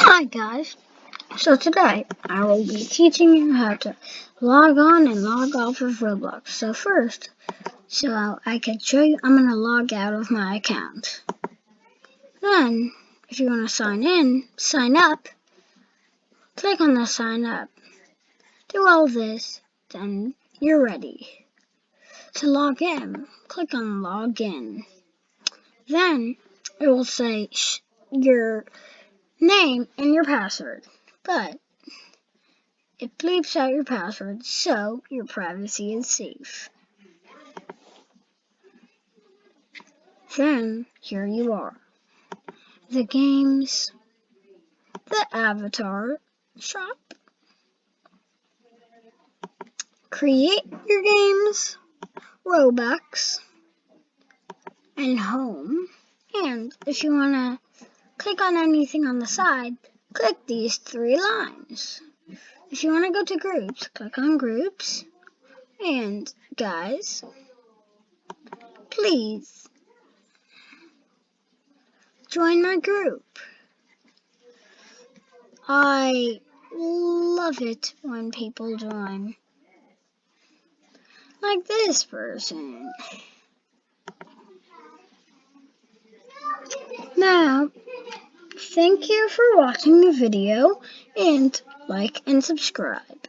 Hi guys, so today I will be teaching you how to log on and log off of Roblox. So first, so I can show you, I'm going to log out of my account. Then, if you want to sign in, sign up, click on the sign up. Do all this, then you're ready. To log in, click on login. Then it will say your name and your password, but it bleeps out your password so your privacy is safe. Then here you are. The games, the avatar shop, create your games, Robux, and home. And if you want to click on anything on the side, click these three lines. If you want to go to groups, click on groups. And guys, please join my group. I love it when people join. Like this person. Now, thank you for watching the video and like and subscribe.